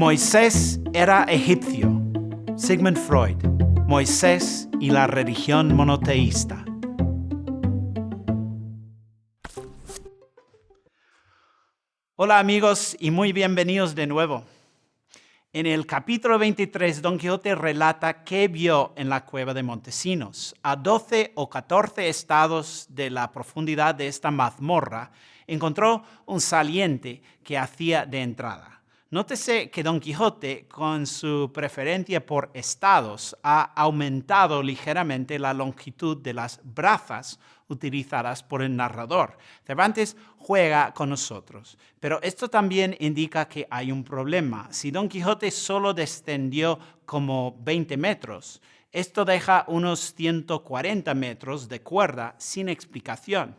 Moisés era egipcio. Sigmund Freud. Moisés y la religión monoteísta. Hola amigos y muy bienvenidos de nuevo. En el capítulo 23, Don Quijote relata qué vio en la cueva de Montesinos. A 12 o 14 estados de la profundidad de esta mazmorra, encontró un saliente que hacía de entrada. Nótese que Don Quijote, con su preferencia por estados, ha aumentado ligeramente la longitud de las brazas utilizadas por el narrador. Cervantes juega con nosotros, pero esto también indica que hay un problema. Si Don Quijote solo descendió como 20 metros, esto deja unos 140 metros de cuerda sin explicación.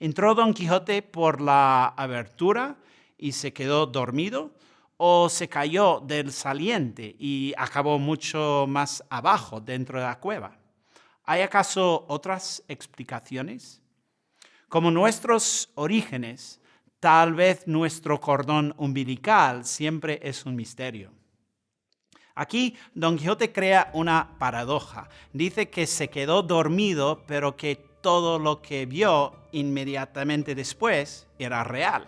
Entró Don Quijote por la abertura y se quedó dormido, o se cayó del saliente y acabó mucho más abajo dentro de la cueva. ¿Hay acaso otras explicaciones? Como nuestros orígenes, tal vez nuestro cordón umbilical siempre es un misterio. Aquí Don Quijote crea una paradoja. Dice que se quedó dormido, pero que todo lo que vio inmediatamente después era real.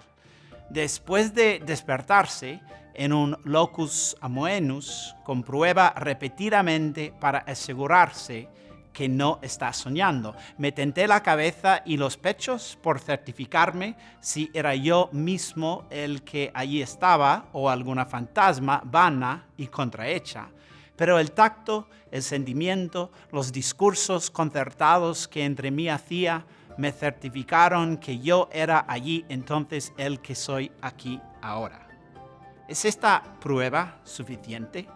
Después de despertarse, en un locus amoenus, comprueba repetidamente para asegurarse que no está soñando. Me tenté la cabeza y los pechos por certificarme si era yo mismo el que allí estaba o alguna fantasma vana y contrahecha. Pero el tacto, el sentimiento, los discursos concertados que entre mí hacía, me certificaron que yo era allí entonces el que soy aquí ahora. ¿Es esta prueba suficiente?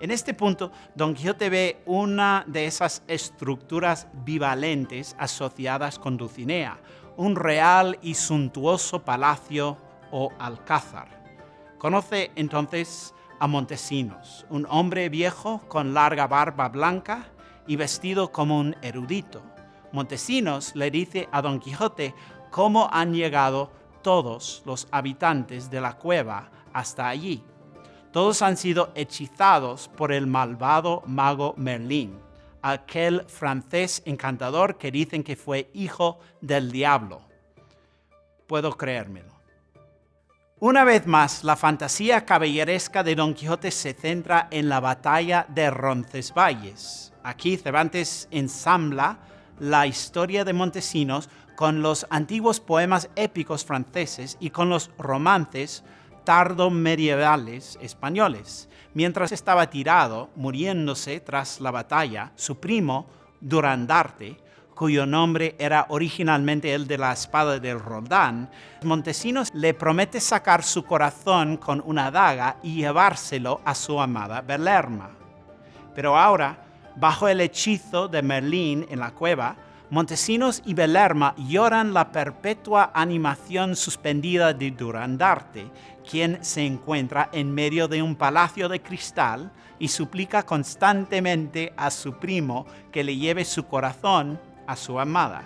En este punto, Don Quijote ve una de esas estructuras bivalentes asociadas con Dulcinea, un real y suntuoso palacio o alcázar. Conoce entonces a Montesinos, un hombre viejo con larga barba blanca y vestido como un erudito. Montesinos le dice a Don Quijote cómo han llegado todos los habitantes de la cueva hasta allí. Todos han sido hechizados por el malvado mago Merlín, aquel francés encantador que dicen que fue hijo del diablo. Puedo creérmelo. Una vez más, la fantasía caballeresca de Don Quijote se centra en la batalla de Roncesvalles. Aquí Cervantes ensambla la historia de Montesinos con los antiguos poemas épicos franceses y con los romances tardo-medievales españoles. Mientras estaba tirado, muriéndose tras la batalla, su primo, Durandarte, cuyo nombre era originalmente el de la espada del Roldán, Montesinos le promete sacar su corazón con una daga y llevárselo a su amada Belerma. Pero ahora, bajo el hechizo de Merlín en la cueva, Montesinos y Belerma lloran la perpetua animación suspendida de Durandarte, quien se encuentra en medio de un palacio de cristal y suplica constantemente a su primo que le lleve su corazón a su amada.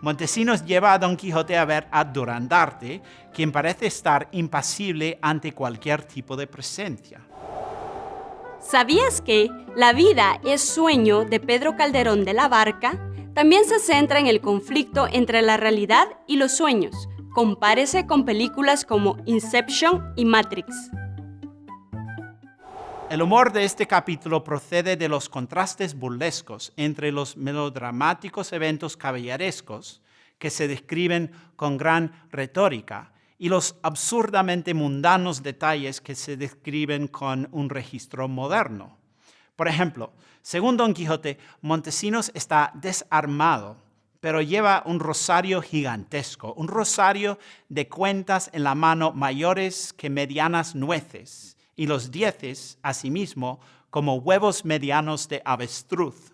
Montesinos lleva a Don Quijote a ver a Durandarte, quien parece estar impasible ante cualquier tipo de presencia. ¿Sabías que La vida es sueño de Pedro Calderón de la Barca también se centra en el conflicto entre la realidad y los sueños. Compárese con películas como Inception y Matrix. El humor de este capítulo procede de los contrastes burlescos entre los melodramáticos eventos caballerescos que se describen con gran retórica y los absurdamente mundanos detalles que se describen con un registro moderno. Por ejemplo, según Don Quijote, Montesinos está desarmado, pero lleva un rosario gigantesco, un rosario de cuentas en la mano mayores que medianas nueces, y los dieces, asimismo, como huevos medianos de avestruz.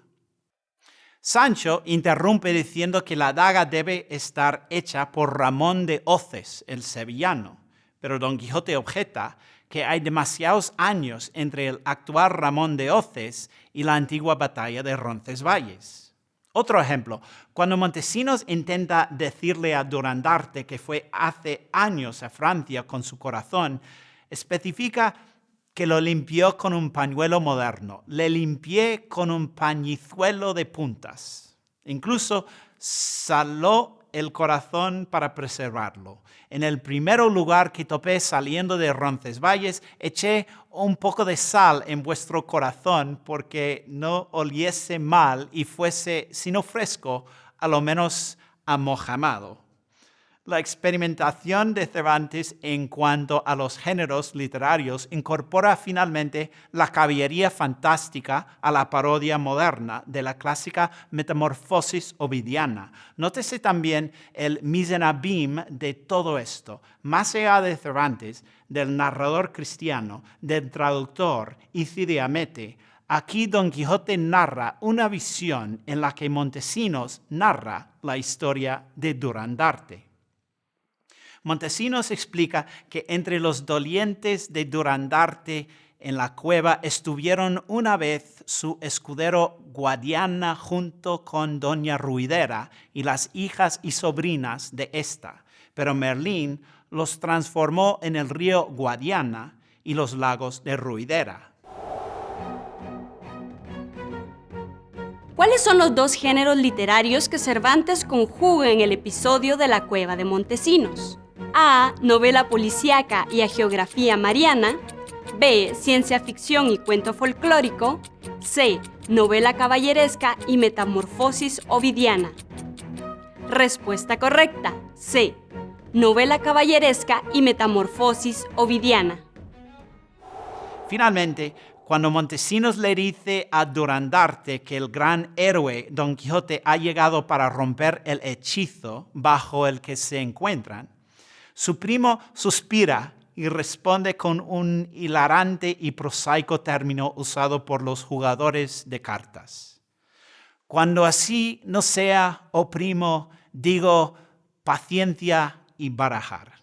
Sancho interrumpe diciendo que la daga debe estar hecha por Ramón de Oces, el sevillano, pero Don Quijote objeta que hay demasiados años entre el actual Ramón de Oces y la antigua batalla de Roncesvalles. Otro ejemplo, cuando Montesinos intenta decirle a Durandarte que fue hace años a Francia con su corazón, Especifica que lo limpió con un pañuelo moderno. Le limpié con un pañizuelo de puntas. Incluso saló el corazón para preservarlo. En el primer lugar que topé saliendo de Roncesvalles, eché un poco de sal en vuestro corazón porque no oliese mal y fuese, si no fresco, a lo menos amojamado la experimentación de Cervantes en cuanto a los géneros literarios incorpora finalmente la caballería fantástica a la parodia moderna de la clásica metamorfosis ovidiana. Nótese también el misenabim de todo esto. Más allá de Cervantes, del narrador cristiano, del traductor y Cidiamete, Aquí Don Quijote narra una visión en la que Montesinos narra la historia de Durandarte. Montesinos explica que entre los dolientes de Durandarte en la cueva estuvieron una vez su escudero Guadiana junto con doña Ruidera y las hijas y sobrinas de ésta, pero Merlín los transformó en el río Guadiana y los lagos de Ruidera. ¿Cuáles son los dos géneros literarios que Cervantes conjuga en el episodio de la cueva de Montesinos? A. Novela policíaca y a geografía mariana. B. Ciencia ficción y cuento folclórico. C. Novela caballeresca y metamorfosis ovidiana. Respuesta correcta. C. Novela caballeresca y metamorfosis ovidiana. Finalmente, cuando Montesinos le dice a Durandarte que el gran héroe Don Quijote ha llegado para romper el hechizo bajo el que se encuentran, su primo suspira y responde con un hilarante y prosaico término usado por los jugadores de cartas. Cuando así no sea, oh primo, digo paciencia y barajar.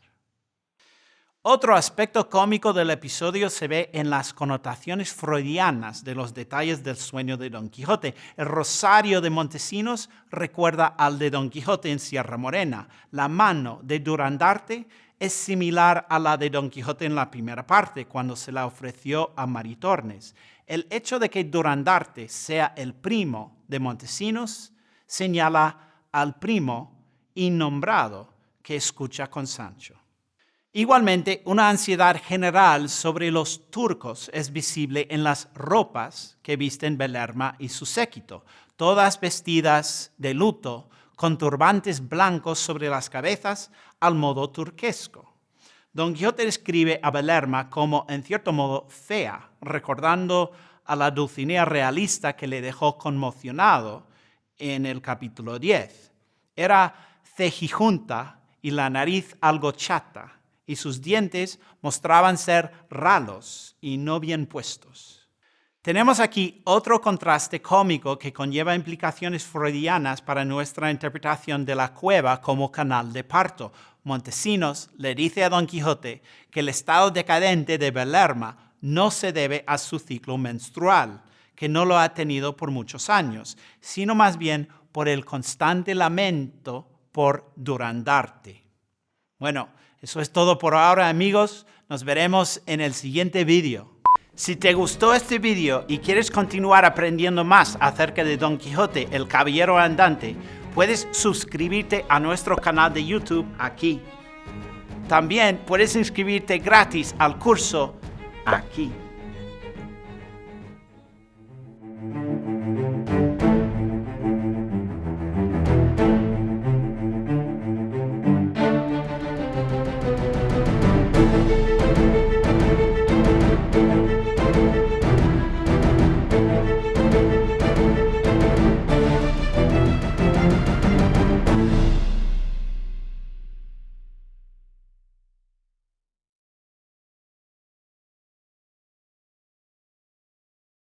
Otro aspecto cómico del episodio se ve en las connotaciones freudianas de los detalles del sueño de Don Quijote. El rosario de Montesinos recuerda al de Don Quijote en Sierra Morena. La mano de Durandarte es similar a la de Don Quijote en la primera parte, cuando se la ofreció a Maritornes. El hecho de que Durandarte sea el primo de Montesinos señala al primo innombrado que escucha con Sancho. Igualmente, una ansiedad general sobre los turcos es visible en las ropas que visten Belerma y su séquito, todas vestidas de luto, con turbantes blancos sobre las cabezas al modo turquesco. Don Quijote describe a Belerma como, en cierto modo, fea, recordando a la Dulcinea realista que le dejó conmocionado en el capítulo 10. Era cejijunta y la nariz algo chata, y sus dientes mostraban ser ralos y no bien puestos. Tenemos aquí otro contraste cómico que conlleva implicaciones freudianas para nuestra interpretación de la cueva como canal de parto. Montesinos le dice a Don Quijote que el estado decadente de Belerma no se debe a su ciclo menstrual, que no lo ha tenido por muchos años, sino más bien por el constante lamento por Durandarte. Bueno, eso es todo por ahora amigos, nos veremos en el siguiente vídeo. Si te gustó este vídeo y quieres continuar aprendiendo más acerca de Don Quijote, el Caballero Andante, puedes suscribirte a nuestro canal de YouTube aquí. También puedes inscribirte gratis al curso aquí.